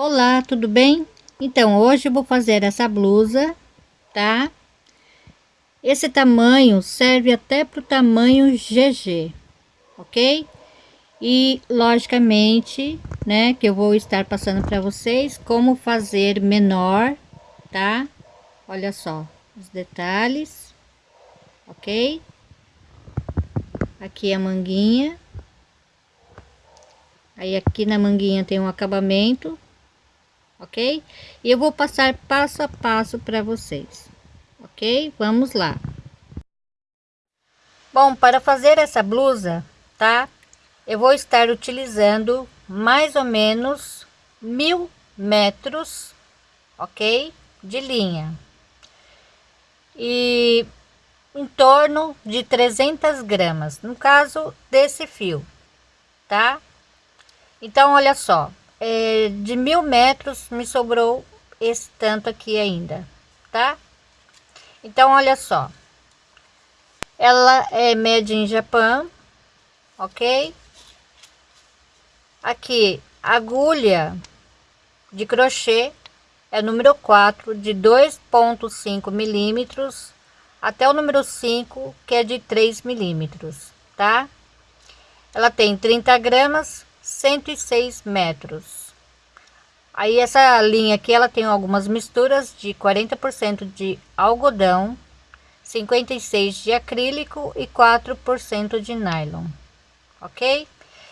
Olá, tudo bem? Então, hoje vou fazer essa blusa, tá? Esse tamanho serve até para o tamanho GG, ok? E, logicamente, né, que eu vou estar passando para vocês como fazer menor, tá? Olha só os detalhes, ok? Aqui a manguinha. Aí aqui na manguinha tem um acabamento ok? E eu vou passar passo a passo para vocês, ok? Vamos lá. Bom, para fazer essa blusa, tá? Eu vou estar utilizando mais ou menos mil metros, ok? De linha. E em torno de 300 gramas, no caso desse fio, tá? Então, olha só, é, de mil metros me sobrou esse tanto aqui ainda, tá? Então, olha só. Ela é made in Japan, ok? Aqui, agulha de crochê é número 4 de 2.5 milímetros até o número 5 que é de 3 milímetros, tá? Ela tem 30 gramas 106 metros. Aí essa linha aqui ela tem algumas misturas de 40% de algodão, 56 de acrílico e 4% de nylon. OK?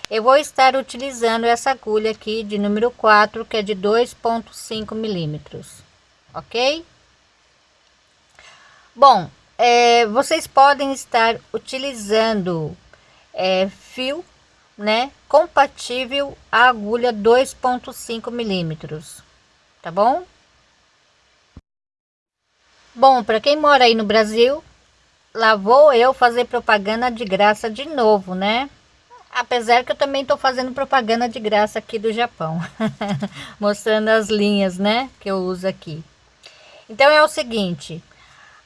Eu vou estar utilizando essa agulha aqui de número 4, que é de 2.5 milímetros. OK? Bom, é, vocês podem estar utilizando é, fio né, compatível à agulha 2.5 milímetros, tá bom? Bom, para quem mora aí no Brasil, lá vou eu fazer propaganda de graça de novo, né? Apesar que eu também estou fazendo propaganda de graça aqui do Japão, mostrando as linhas, né, que eu uso aqui. Então é o seguinte,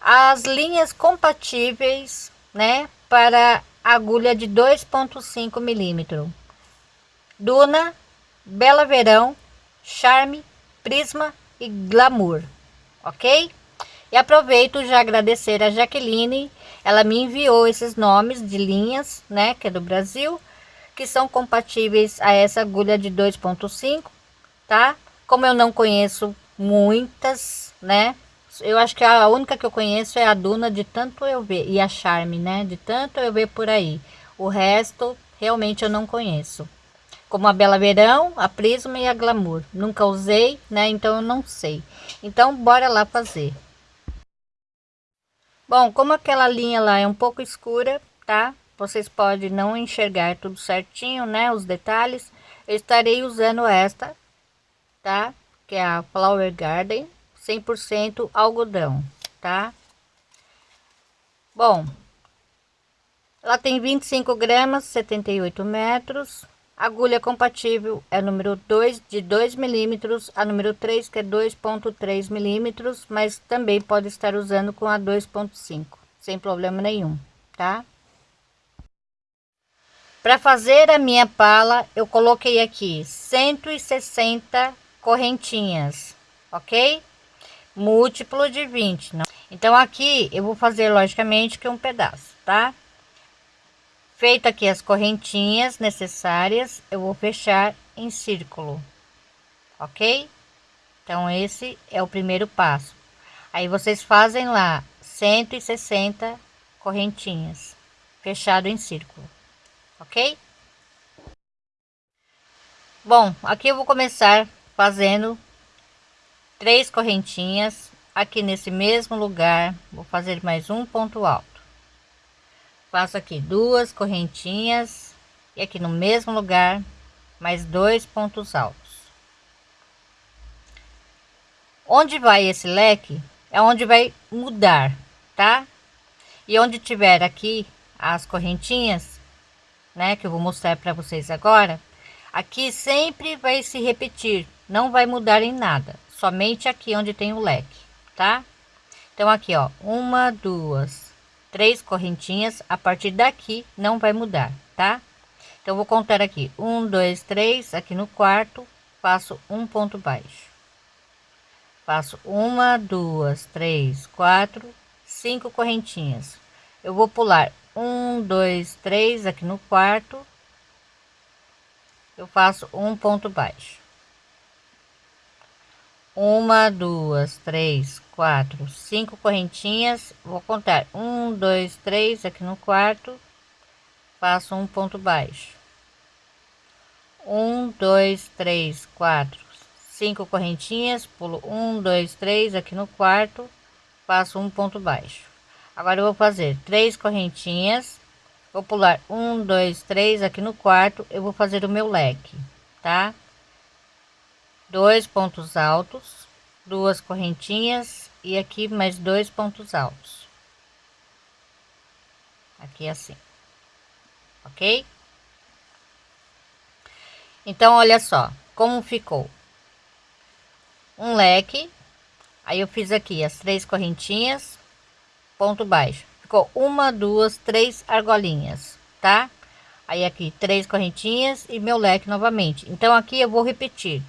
as linhas compatíveis, né, para agulha de 2.5 milímetro Duna, Bela Verão, Charme, Prisma e Glamour, ok? E aproveito já agradecer a Jaqueline, ela me enviou esses nomes de linhas, né, que é do Brasil, que são compatíveis a essa agulha de 2.5, tá? Como eu não conheço muitas, né, eu acho que a única que eu conheço é a Duna de tanto eu ver e a Charme, né? De tanto eu ver por aí. O resto realmente eu não conheço. Como a Bela Verão, a Prisma e a Glamour. Nunca usei, né? Então eu não sei. Então bora lá fazer. Bom, como aquela linha lá é um pouco escura, tá? Vocês podem não enxergar tudo certinho, né? Os detalhes. Eu estarei usando esta, tá? Que é a Flower Garden 100% algodão, tá? Bom, ela tem 25 gramas, 78 metros. Agulha compatível é número 2 de 2 milímetros, a número 3 que é 2.3 milímetros, mas também pode estar usando com a 2.5, sem problema nenhum, tá? Para fazer a minha pala, eu coloquei aqui 160 correntinhas, ok? Múltiplo de 20. Não? Então, aqui eu vou fazer logicamente que um pedaço, tá? Feito aqui as correntinhas necessárias, eu vou fechar em círculo, ok? Então, esse é o primeiro passo. Aí, vocês fazem lá 160 correntinhas, fechado em círculo, ok? Bom, aqui eu vou começar fazendo três correntinhas aqui nesse mesmo lugar. Vou fazer mais um ponto alto. Faço aqui duas correntinhas e aqui no mesmo lugar mais dois pontos altos. Onde vai esse leque é onde vai mudar tá? E onde tiver aqui as correntinhas né que eu vou mostrar para vocês agora aqui sempre vai se repetir não vai mudar em nada somente aqui onde tem o leque, tá? Então aqui, ó, uma, duas, três correntinhas, a partir daqui não vai mudar, tá? Então vou contar aqui, um, dois, três, aqui no quarto, faço um ponto baixo faço uma duas três quatro cinco correntinhas eu vou pular um dois três aqui no quarto eu faço um ponto baixo uma duas três quatro cinco correntinhas. Vou contar. Um dois três aqui no quarto. Faço um ponto baixo. Um dois três quatro cinco correntinhas. Pulo um dois três aqui no quarto. Faço um ponto baixo. Agora eu vou fazer três correntinhas. Vou pular um dois três aqui no quarto. Eu vou fazer o meu leque tá dois pontos altos duas correntinhas e aqui mais dois pontos altos. Aqui assim ok? Então olha só como ficou? Um leque aí eu fiz aqui as três correntinhas ponto baixo. Ficou uma duas três argolinhas tá? Aí aqui três correntinhas e meu leque novamente. Então aqui eu vou repetir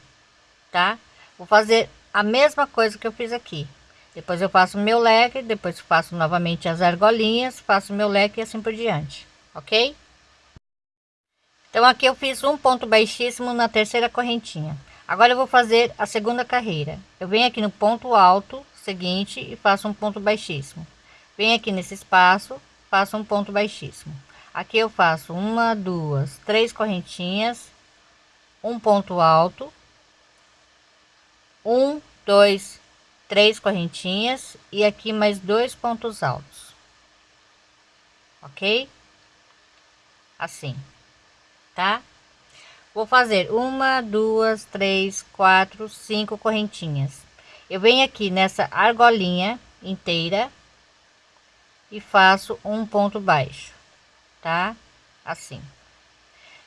tá? Vou fazer a mesma coisa que eu fiz aqui. Depois eu faço meu leque depois faço novamente as argolinhas faço meu leque e assim por diante ok? Então aqui eu fiz um ponto baixíssimo na terceira correntinha. Agora eu vou fazer a segunda carreira. Eu venho aqui no ponto alto seguinte e faço um ponto baixíssimo. Venho aqui nesse espaço faço um ponto baixíssimo. Aqui eu faço uma duas três correntinhas um ponto alto um dois três correntinhas e aqui mais dois pontos altos. Ok? Assim tá? Vou fazer uma duas três quatro cinco correntinhas. Eu venho aqui nessa argolinha inteira e faço um ponto baixo tá? Assim.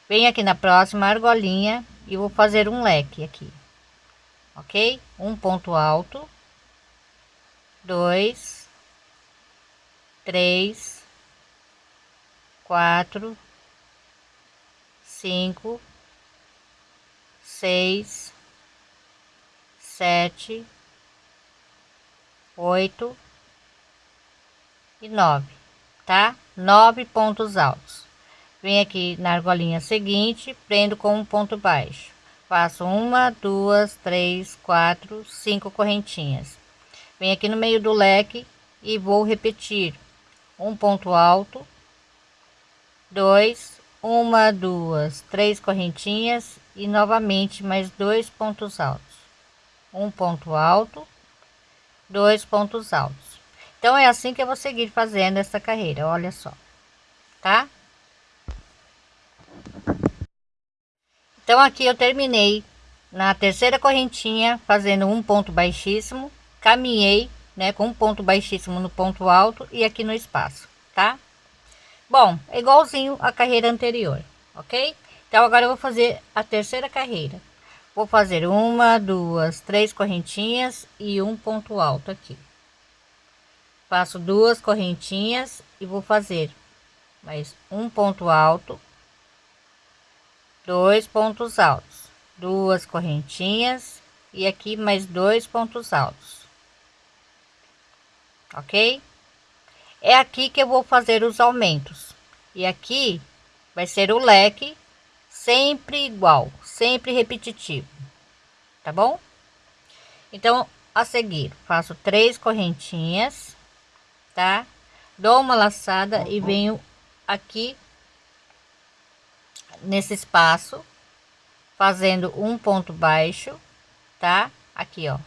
Venho aqui na próxima argolinha e vou fazer um leque aqui ok? Um ponto alto. Dois. Três. Quatro. Cinco. Seis. Sete. Oito. E nove tá? Nove pontos altos. Vem aqui na argolinha seguinte prendo com um ponto baixo faço uma duas três quatro cinco correntinhas. Vem aqui no meio do leque e vou repetir. Um ponto alto dois uma duas três correntinhas e novamente mais dois pontos altos. Um ponto alto dois pontos altos. Então é assim que eu vou seguir fazendo essa carreira olha só tá então aqui eu terminei na terceira correntinha fazendo um ponto baixíssimo caminhei né com um ponto baixíssimo no ponto alto e aqui no espaço tá? Bom é igualzinho a carreira anterior ok? Então agora eu vou fazer a terceira carreira. Vou fazer uma duas três correntinhas e um ponto alto aqui. Faço duas correntinhas e vou fazer mais um ponto alto dois pontos altos, duas correntinhas e aqui mais dois pontos altos. Ok? É aqui que eu vou fazer os aumentos. E aqui vai ser o leque sempre igual, sempre repetitivo. Tá bom? Então, a seguir, faço três correntinhas, tá? Dou uma laçada e venho aqui nesse espaço, fazendo um ponto baixo, tá? Aqui, ó,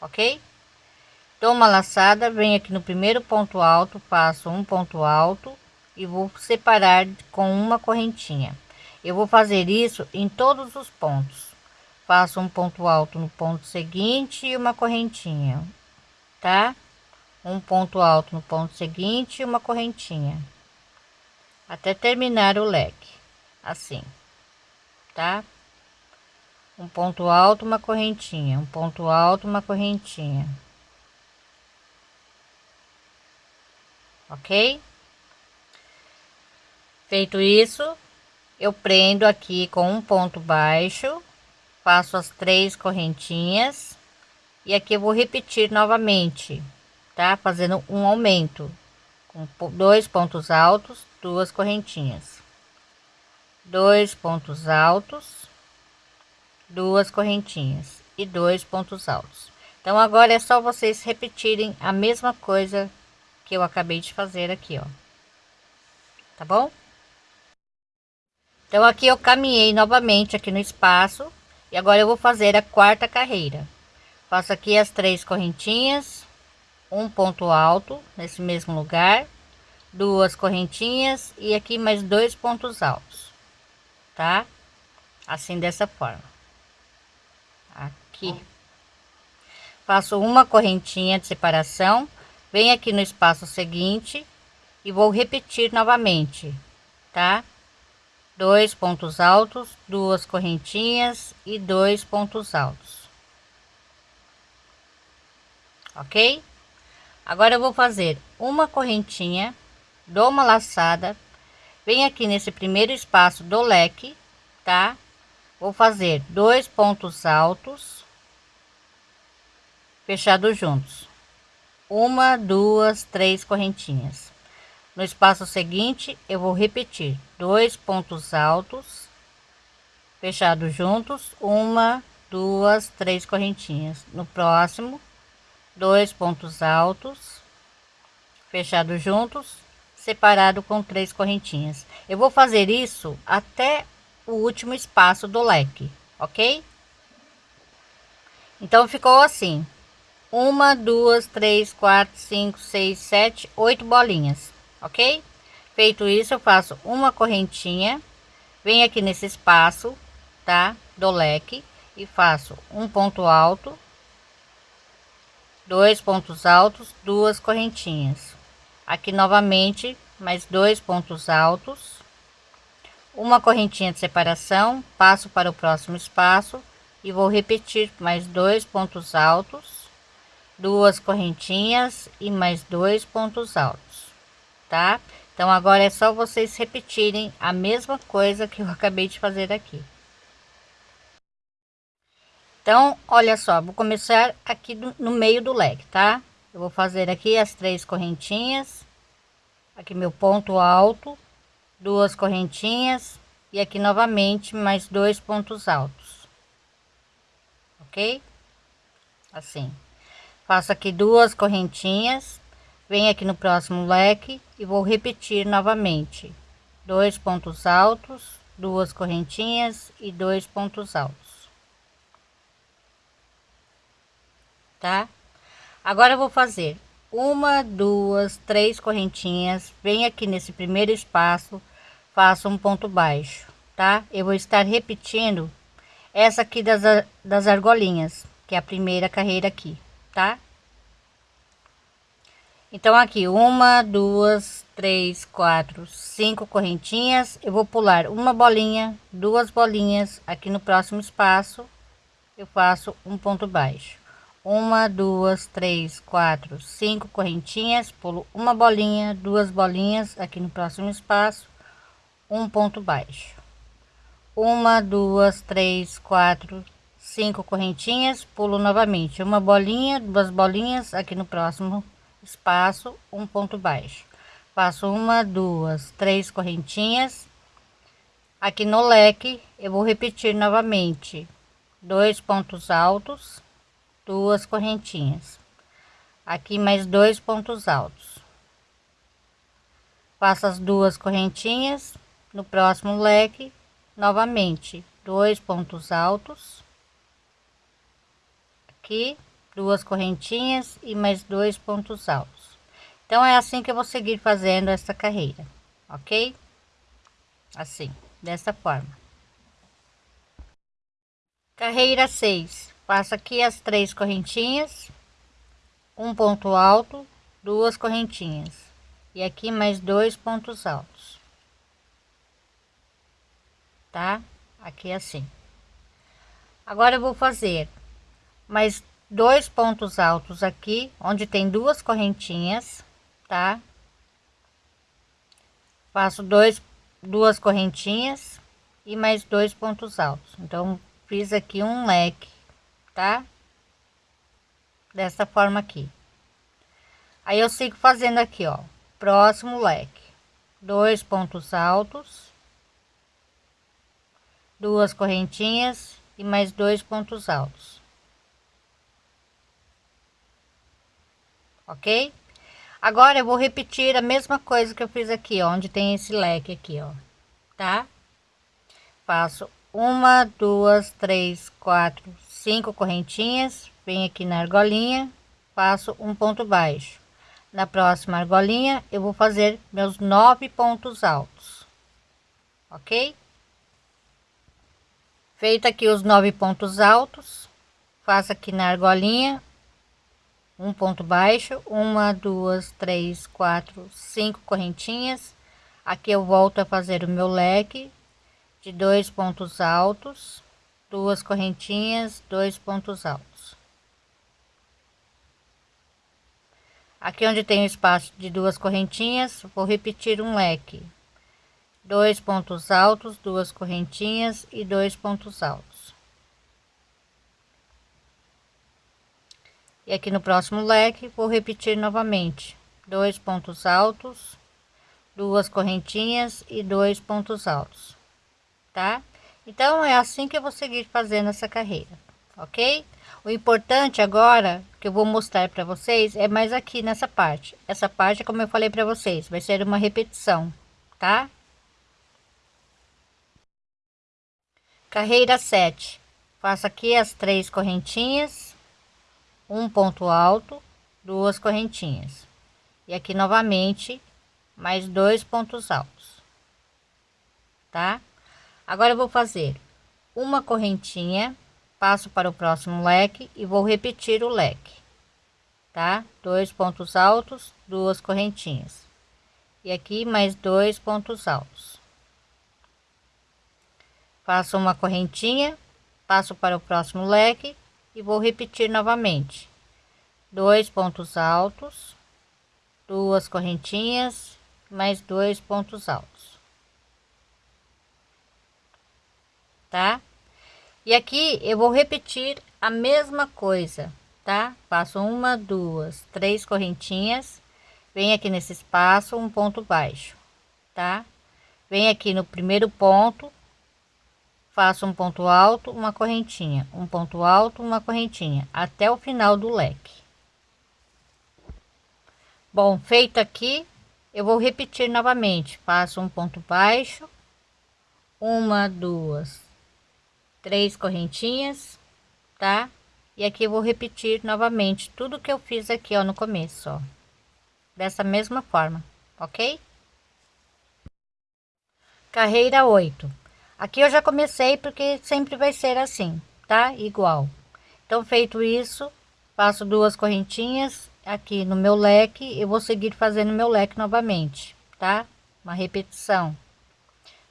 ok? Dou uma laçada, venho aqui no primeiro ponto alto, faço um ponto alto e vou separar com uma correntinha. Eu vou fazer isso em todos os pontos. Faço um ponto alto no ponto seguinte e uma correntinha, tá? Um ponto alto no ponto seguinte e uma correntinha. Até terminar o leque assim, tá? Um ponto alto, uma correntinha, um ponto alto, uma correntinha. Ok? Feito isso, eu prendo aqui com um ponto baixo, faço as três correntinhas e aqui eu vou repetir novamente tá fazendo um aumento com dois pontos altos duas correntinhas dois pontos altos duas correntinhas e dois pontos altos. Então agora é só vocês repetirem a mesma coisa que eu acabei de fazer aqui ó. Tá bom? Então aqui eu caminhei novamente aqui no espaço e agora eu vou fazer a quarta carreira. Faço aqui as três correntinhas um ponto alto nesse mesmo lugar duas correntinhas e aqui mais dois pontos altos tá? Assim dessa forma. Aqui. Faço uma correntinha de separação venho aqui no espaço seguinte e vou repetir novamente tá? Dois pontos altos, duas correntinhas e dois pontos altos. Ok? Agora eu vou fazer uma correntinha, dou uma laçada, vem aqui nesse primeiro espaço do leque, tá? Vou fazer dois pontos altos, fechados juntos. Uma, duas, três correntinhas. No espaço seguinte, eu vou repetir dois pontos altos, fechados juntos, uma, duas, três correntinhas. No próximo, dois pontos altos, fechados juntos, separado com três correntinhas. Eu vou fazer isso até o último espaço do leque, ok? Então ficou assim: uma, duas, três, quatro, cinco, seis, sete, oito bolinhas ok? Feito isso, eu faço uma correntinha, venho aqui nesse espaço, tá? Do leque e faço um ponto alto, dois pontos altos, duas correntinhas. Aqui novamente, mais dois pontos altos, uma correntinha de separação, passo para o próximo espaço e vou repetir mais dois pontos altos, duas correntinhas e mais dois pontos altos tá? Então agora é só vocês repetirem a mesma coisa que eu acabei de fazer aqui. Então, olha só, vou começar aqui no meio do leque, tá? Eu vou fazer aqui as três correntinhas, aqui meu ponto alto, duas correntinhas e aqui novamente mais dois pontos altos. Ok? Assim. Faço aqui duas correntinhas, venho aqui no próximo leque e vou repetir novamente dois pontos altos duas correntinhas e dois pontos altos tá agora eu vou fazer uma duas três correntinhas. Vem aqui nesse primeiro espaço faço um ponto baixo tá? Eu vou estar repetindo essa aqui das, das argolinhas que é a primeira carreira aqui tá? Então aqui uma duas três quatro cinco correntinhas. Eu vou pular uma bolinha duas bolinhas aqui no próximo espaço. Eu faço um ponto baixo uma duas três quatro cinco correntinhas pulo uma bolinha duas bolinhas aqui no próximo espaço um ponto baixo. Uma duas três quatro cinco correntinhas pulo novamente. Uma bolinha duas bolinhas aqui no próximo espaço um ponto baixo. Faço uma duas três correntinhas. Aqui no leque eu vou repetir novamente. Dois pontos altos duas correntinhas. Aqui mais dois pontos altos. Faço as duas correntinhas. No próximo leque novamente dois pontos altos. Aqui duas correntinhas e mais dois pontos altos. Então é assim que eu vou seguir fazendo essa carreira ok? Assim dessa forma. Carreira 6 faço aqui as três correntinhas um ponto alto duas correntinhas e aqui mais dois pontos altos. Tá? Aqui assim. Agora eu vou fazer mais dois pontos altos aqui onde tem duas correntinhas tá? Faço dois duas correntinhas e mais dois pontos altos. Então fiz aqui um leque, tá? Dessa forma aqui. Aí eu sigo fazendo aqui, ó, próximo leque, dois pontos altos, duas correntinhas e mais dois pontos altos. Ok? Agora eu vou repetir a mesma coisa que eu fiz aqui, ó, onde tem esse leque aqui, ó, tá? Faço uma, duas, três, quatro, cinco correntinhas, venho aqui na argolinha, faço um ponto baixo. Na próxima argolinha eu vou fazer meus nove pontos altos, ok? Feito aqui os nove pontos altos, faço aqui na argolinha um ponto baixo, uma, duas, três, quatro, cinco correntinhas. Aqui eu volto a fazer o meu leque de dois pontos altos, duas correntinhas, dois pontos altos. Aqui onde tem o espaço de duas correntinhas, vou repetir um leque. Dois pontos altos, duas correntinhas e dois pontos altos. E aqui no próximo leque, vou repetir novamente. Dois pontos altos, duas correntinhas e dois pontos altos tá? Então é assim que eu vou seguir fazendo essa carreira, ok? O importante agora que eu vou mostrar para vocês é mais aqui nessa parte. Essa parte, como eu falei para vocês, vai ser uma repetição, tá? Carreira 7. Faço aqui as três correntinhas, um ponto alto, duas correntinhas. E aqui novamente mais dois pontos altos. Tá? Agora eu vou fazer uma correntinha, passo para o próximo leque e vou repetir o leque, tá? Dois pontos altos, duas correntinhas. E aqui mais dois pontos altos. Faço uma correntinha, passo para o próximo leque e vou repetir novamente. Dois pontos altos, duas correntinhas, mais dois pontos altos. Tá? E aqui eu vou repetir a mesma coisa, tá? Faço uma, duas, três correntinhas, vem aqui nesse espaço um ponto baixo, tá? Vem aqui no primeiro ponto, faço um ponto alto, uma correntinha, um ponto alto, uma correntinha, até o final do leque. Bom, feito aqui, eu vou repetir novamente, faço um ponto baixo, uma, duas, três correntinhas, tá? E aqui vou repetir novamente tudo que eu fiz aqui, ó, no começo, ó. Dessa mesma forma, ok? Carreira 8. Aqui eu já comecei porque sempre vai ser assim, tá? Igual. Então, feito isso, faço duas correntinhas aqui no meu leque, eu vou seguir fazendo meu leque novamente, tá? Uma repetição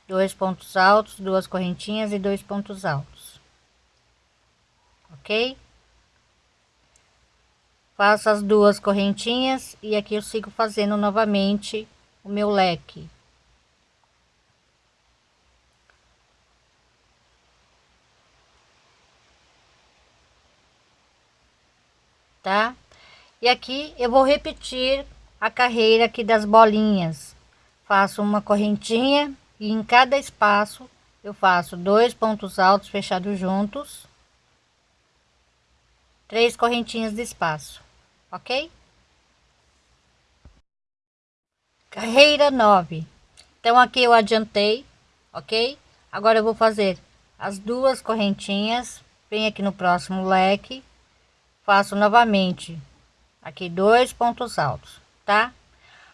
dois pontos altos, duas correntinhas e dois pontos altos. Ok? Faço as duas correntinhas e aqui eu sigo fazendo novamente o meu leque. Tá? E aqui eu vou repetir a carreira aqui das bolinhas. Faço uma correntinha e em cada espaço eu faço dois pontos altos fechados juntos três correntinhas de espaço ok? Carreira 9 então aqui eu adiantei ok? Agora eu vou fazer as duas correntinhas vem aqui no próximo leque faço novamente aqui dois pontos altos tá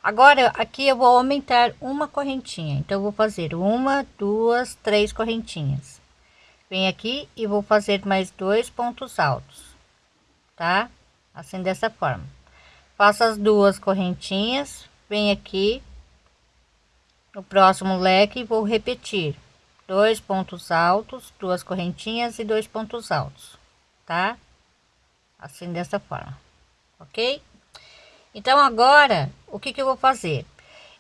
Agora, aqui eu vou aumentar uma correntinha. Então, vou fazer uma, duas, três correntinhas. Vem aqui e vou fazer mais dois pontos altos, tá? Assim, dessa forma. Faço as duas correntinhas, vem aqui no próximo leque vou repetir dois pontos altos, duas correntinhas e dois pontos altos, tá? Assim, dessa forma, ok? Então agora, o que que eu vou fazer?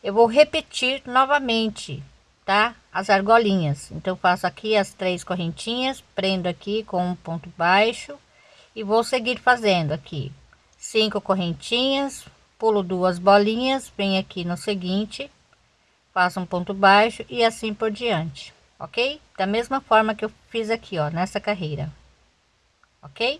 Eu vou repetir novamente, tá? as argolinhas então faço aqui as três correntinhas prendo aqui com um ponto baixo e vou seguir fazendo aqui cinco correntinhas pulo duas bolinhas venho aqui no seguinte faço um ponto baixo e assim por diante ok da mesma forma que eu fiz aqui ó nessa carreira ok